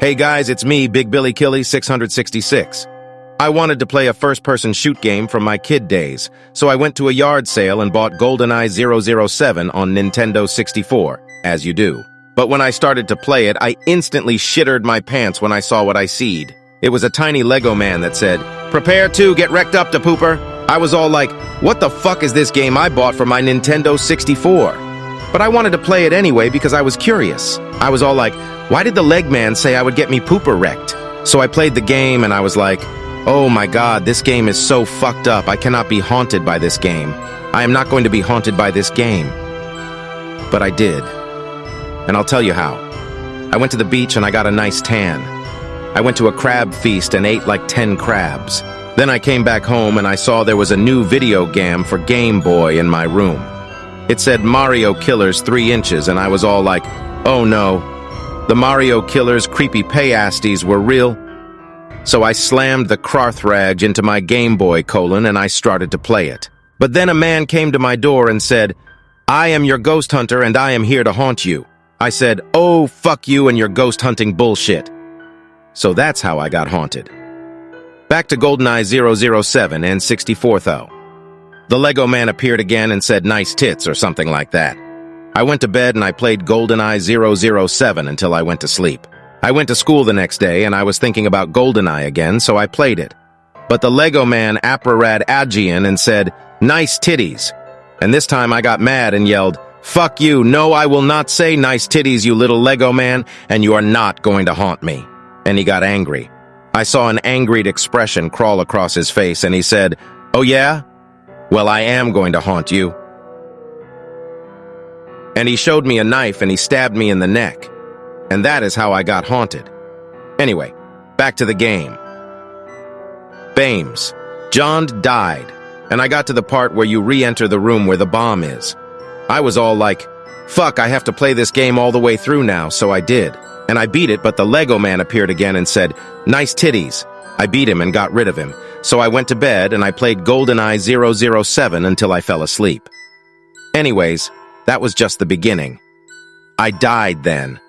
Hey guys, it's me, Big Billy Killy 666. I wanted to play a first-person shoot game from my kid days, so I went to a yard sale and bought GoldenEye 007 on Nintendo 64, as you do. But when I started to play it, I instantly shittered my pants when I saw what I seed. It was a tiny Lego man that said, Prepare to get wrecked up to pooper. I was all like, what the fuck is this game I bought for my Nintendo 64? But I wanted to play it anyway because I was curious. I was all like, why did the leg man say I would get me pooper wrecked? So I played the game and I was like, oh my god, this game is so fucked up. I cannot be haunted by this game. I am not going to be haunted by this game. But I did. And I'll tell you how. I went to the beach and I got a nice tan. I went to a crab feast and ate like 10 crabs. Then I came back home and I saw there was a new video game for Game Boy in my room. It said Mario Killers 3 inches and I was all like, oh no, the Mario Killer's creepy payasties were real. So I slammed the Krarthrag into my Game Boy colon and I started to play it. But then a man came to my door and said, I am your ghost hunter and I am here to haunt you. I said, oh, fuck you and your ghost hunting bullshit. So that's how I got haunted. Back to GoldenEye 007 and 64 though. The Lego man appeared again and said nice tits or something like that. I went to bed and I played GoldenEye 007 until I went to sleep. I went to school the next day and I was thinking about GoldenEye again, so I played it. But the Lego man apparad Agian and said, nice titties. And this time I got mad and yelled, fuck you, no I will not say nice titties you little Lego man, and you are not going to haunt me. And he got angry. I saw an angry expression crawl across his face and he said, oh yeah? Well I am going to haunt you. And he showed me a knife and he stabbed me in the neck. And that is how I got haunted. Anyway, back to the game. Bames. John died, and I got to the part where you re-enter the room where the bomb is. I was all like, fuck, I have to play this game all the way through now, so I did. And I beat it, but the Lego man appeared again and said, nice titties. I beat him and got rid of him, so I went to bed and I played GoldenEye 007 until I fell asleep. Anyways, that was just the beginning. I died then.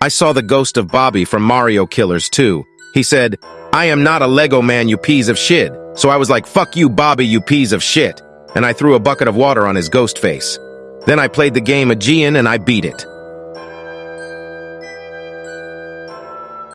I saw the ghost of Bobby from Mario Killers too. He said, I am not a Lego man, you piece of shit. So I was like, fuck you, Bobby, you piece of shit. And I threw a bucket of water on his ghost face. Then I played the game Aegean and I beat it.